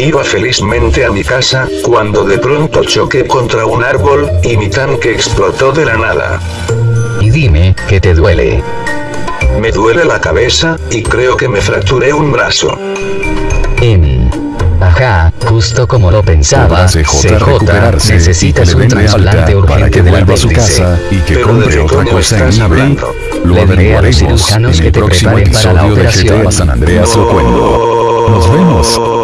Iba felizmente a mi casa, cuando de pronto choqué contra un árbol, y mi tanque explotó de la nada. Y dime, ¿qué te duele? Me duele la cabeza, y creo que me fracturé un brazo. Em. Ajá, justo como lo pensaba, CJ CJ, recuperarse necesitas un trasplante urgente para que vuelva a su casa y que Pero compre otra cosa en hablando? Lo Le a los cirujanos en que te próximo preparen para la de operación. GTA San Andreas Nos vemos.